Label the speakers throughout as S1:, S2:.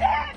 S1: it!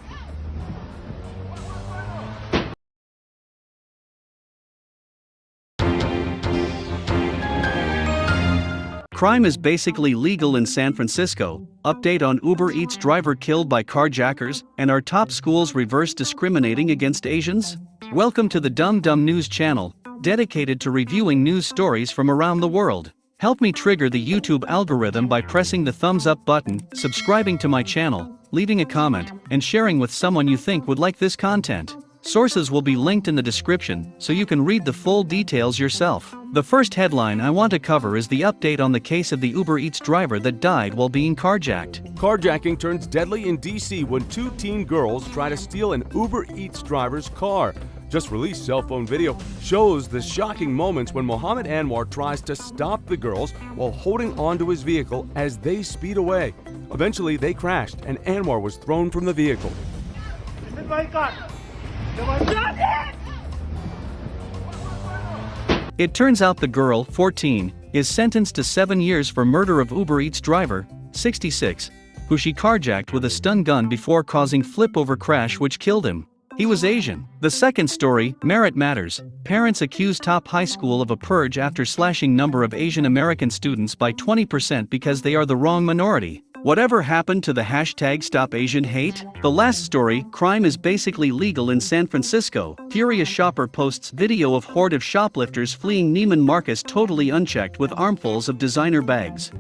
S2: Crime is basically legal in San Francisco. Update on Uber Eats driver killed by carjackers and our top schools reverse discriminating against Asians? Welcome to the Dumb Dumb News channel, dedicated to reviewing news stories from around the world. Help me trigger the YouTube algorithm by pressing the thumbs up button, subscribing to my channel, leaving a comment, and sharing with someone you think would like this content. Sources will be linked in the description so you can read the full details yourself. The first headline I want to cover is the update on the case of the Uber Eats driver that died while being carjacked.
S3: Carjacking turns deadly in DC when two teen girls try to steal an Uber Eats driver's car just released cell phone video shows the shocking moments when Mohammed Anwar tries to stop the girls while holding onto his vehicle as they speed away. Eventually, they crashed and Anwar was thrown from the vehicle.
S2: It turns out the girl, 14, is sentenced to seven years for murder of Uber Eats driver, 66, who she carjacked with a stun gun before causing flip-over crash which killed him. He was Asian. The second story, Merit Matters. Parents accuse top high school of a purge after slashing number of Asian American students by 20% because they are the wrong minority. Whatever happened to the hashtag Stop Asian Hate? The last story, crime is basically legal in San Francisco. Furious shopper posts video of horde of shoplifters fleeing Neiman Marcus totally unchecked with armfuls of designer bags.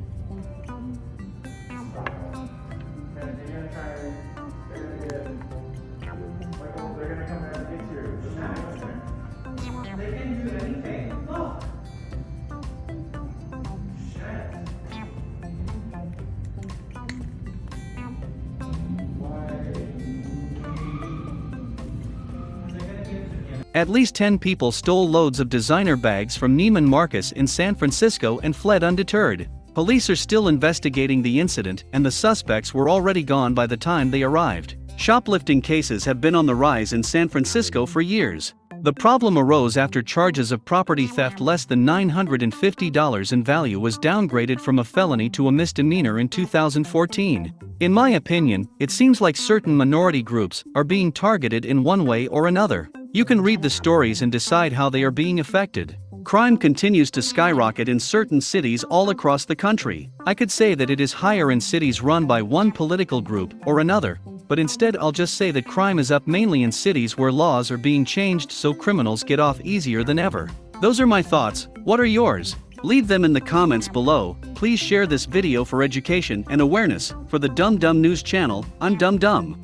S2: At least 10 people stole loads of designer bags from Neiman Marcus in San Francisco and fled undeterred. Police are still investigating the incident and the suspects were already gone by the time they arrived. Shoplifting cases have been on the rise in San Francisco for years. The problem arose after charges of property theft less than $950 in value was downgraded from a felony to a misdemeanor in 2014. In my opinion, it seems like certain minority groups are being targeted in one way or another. You can read the stories and decide how they are being affected. Crime continues to skyrocket in certain cities all across the country. I could say that it is higher in cities run by one political group or another, but instead I'll just say that crime is up mainly in cities where laws are being changed so criminals get off easier than ever. Those are my thoughts, what are yours? Leave them in the comments below, please share this video for education and awareness, for the Dum Dum News channel, I'm Dum Dum.